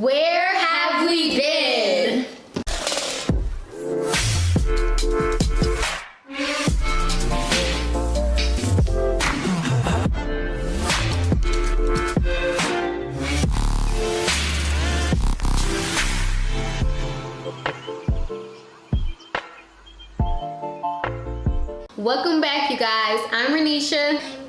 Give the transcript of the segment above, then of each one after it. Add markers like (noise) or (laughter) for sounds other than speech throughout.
Where have we been? Welcome back, you guys. I'm Renisha.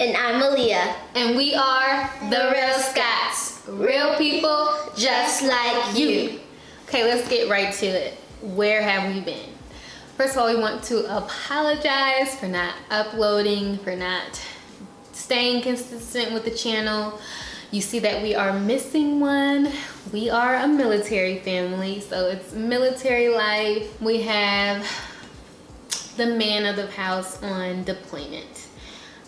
And I'm Aaliyah. And we are the Real Scots. Real people just like you. Okay, let's get right to it. Where have we been? First of all, we want to apologize for not uploading, for not staying consistent with the channel. You see that we are missing one. We are a military family, so it's military life. We have the man of the house on deployment.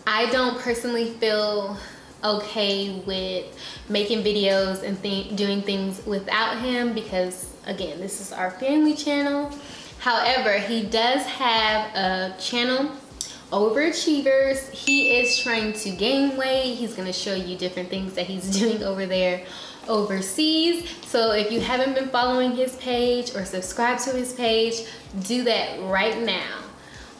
I don't personally feel okay with making videos and th doing things without him because again this is our family channel. However he does have a channel overachievers. He is trying to gain weight. He's going to show you different things that he's (laughs) doing over there overseas. So if you haven't been following his page or subscribe to his page do that right now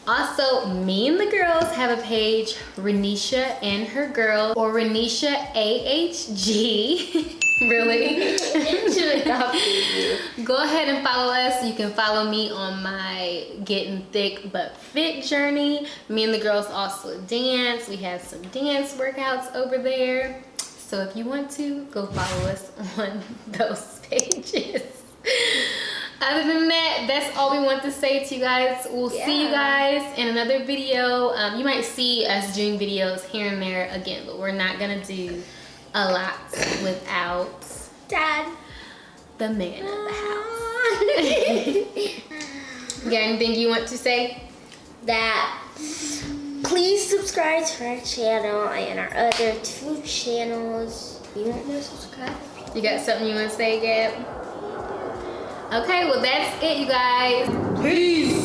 also, me and the girls have a page, Renisha and her girl, or Renisha AHG. (laughs) really? (laughs) Go ahead and follow us. You can follow me on my getting thick but fit journey. Me and the girls also dance. We have some dance workouts over there. So if you want to, go follow us (laughs) on those pages other than that that's all we want to say to you guys. We'll yeah. see you guys in another video. Um, you might see us doing videos here and there again but we're not gonna do a lot without dad. the man of the house. (laughs) Got anything you want to say? That please subscribe to our channel and our other two channels. You want to subscribe? You got something you want to say gab Okay, well that's it, you guys. Peace.